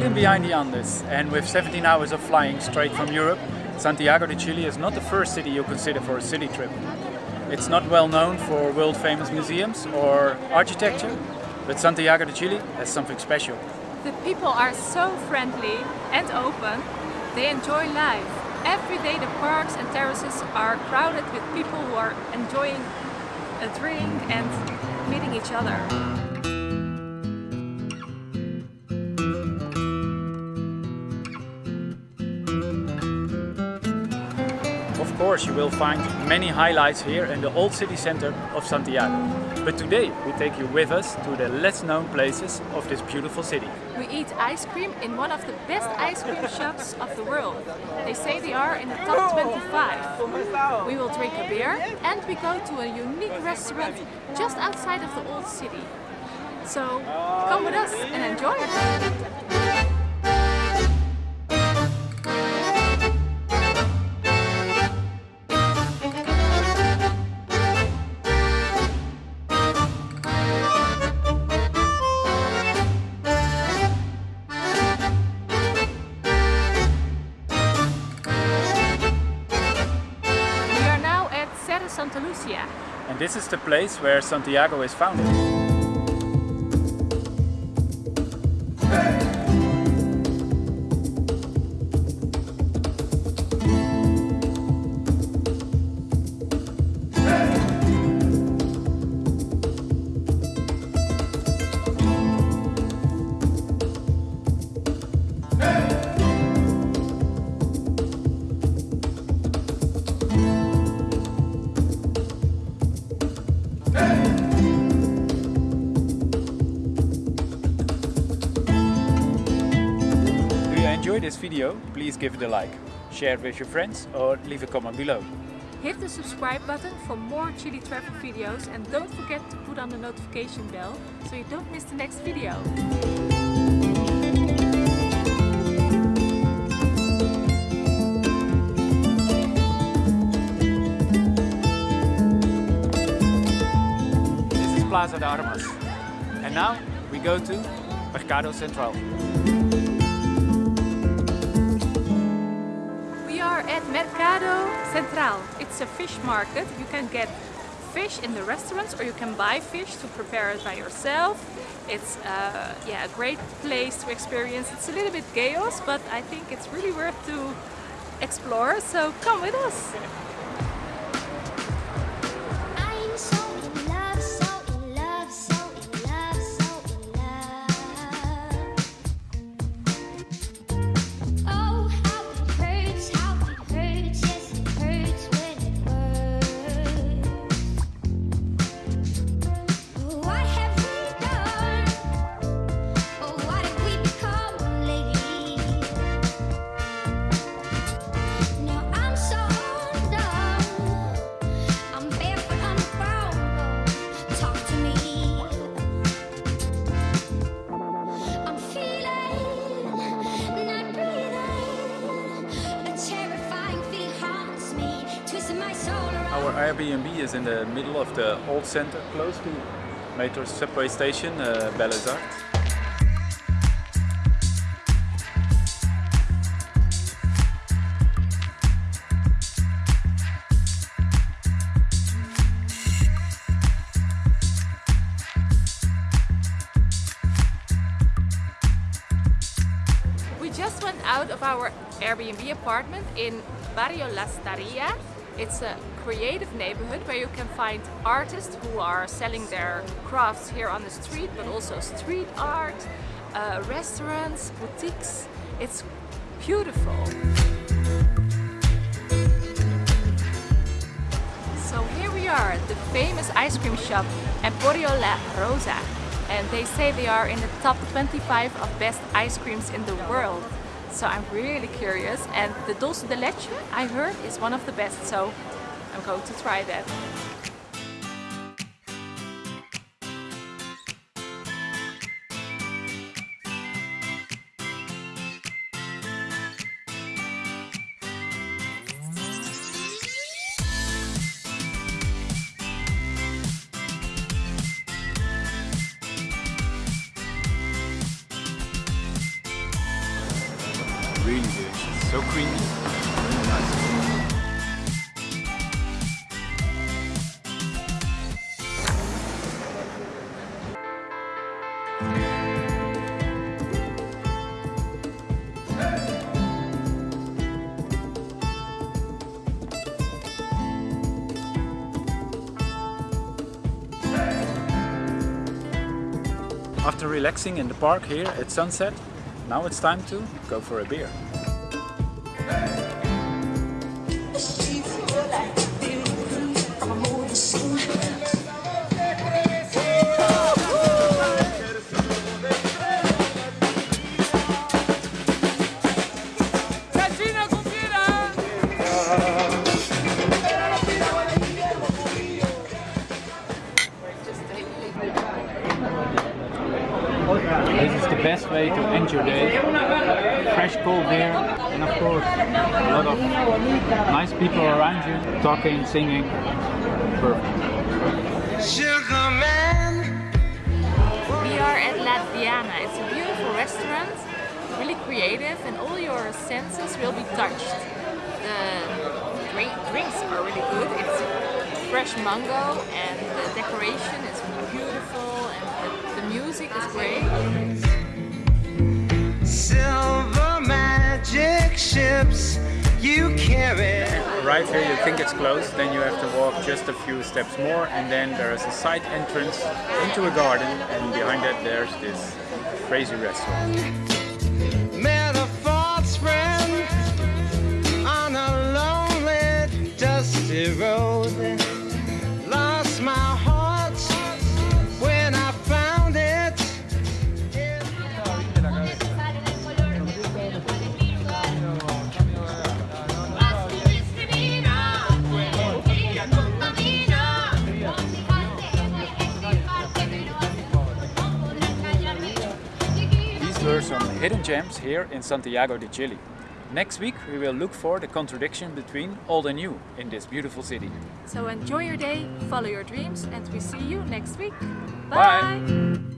Hidden behind the Andes and with 17 hours of flying straight from Europe, Santiago de Chile is not the first city you consider for a city trip. It's not well known for world famous museums or architecture, but Santiago de Chile has something special. The people are so friendly and open. They enjoy life. Every day the parks and terraces are crowded with people who are enjoying a drink and meeting each other. Course you will find many highlights here in the old city center of Santiago. But today we take you with us to the less known places of this beautiful city. We eat ice cream in one of the best ice cream shops of the world. They say they are in the top 25. We will drink a beer and we go to a unique restaurant just outside of the old city. So come with us and enjoy! Santa Lucia. And this is the place where Santiago is founded. Please give it a like, share it with your friends or leave a comment below. Hit the subscribe button for more Chile travel videos and don't forget to put on the notification bell so you don't miss the next video. This is Plaza de Armas. And now we go to Mercado Central. At Mercado Central. It's a fish market. You can get fish in the restaurants or you can buy fish to prepare it by yourself. It's uh, yeah, a great place to experience. It's a little bit chaos, but I think it's really worth to explore. So come with us. Our Airbnb is in the middle of the old center, close to Metro subway station, uh. We just went out of our Airbnb apartment in Barrio Lastarria it's a creative neighborhood where you can find artists who are selling their crafts here on the street, but also street art, uh, restaurants, boutiques. It's beautiful. So here we are at the famous ice cream shop Emporio La Rosa and they say they are in the top 25 of best ice creams in the world. So I'm really curious and the dulce de leche I heard is one of the best so I'm going to try that. really good, So creamy, really nice. After relaxing in the park here at sunset, now it's time to go for a beer. Best way to end your day. Fresh cold beer and of course a lot of nice people around you talking, singing. Perfect. Sugar man. We are at Latviana. It's a beautiful restaurant, really creative, and all your senses will be touched. The drink, drinks are really good. It's fresh mango, and the decoration is Arrive here, you think it's closed, then you have to walk just a few steps more, and then there is a side entrance into a garden, and behind that there's this crazy restaurant. Some hidden gems here in Santiago de Chile. Next week we will look for the contradiction between old and new in this beautiful city. So enjoy your day, follow your dreams, and we see you next week. Bye.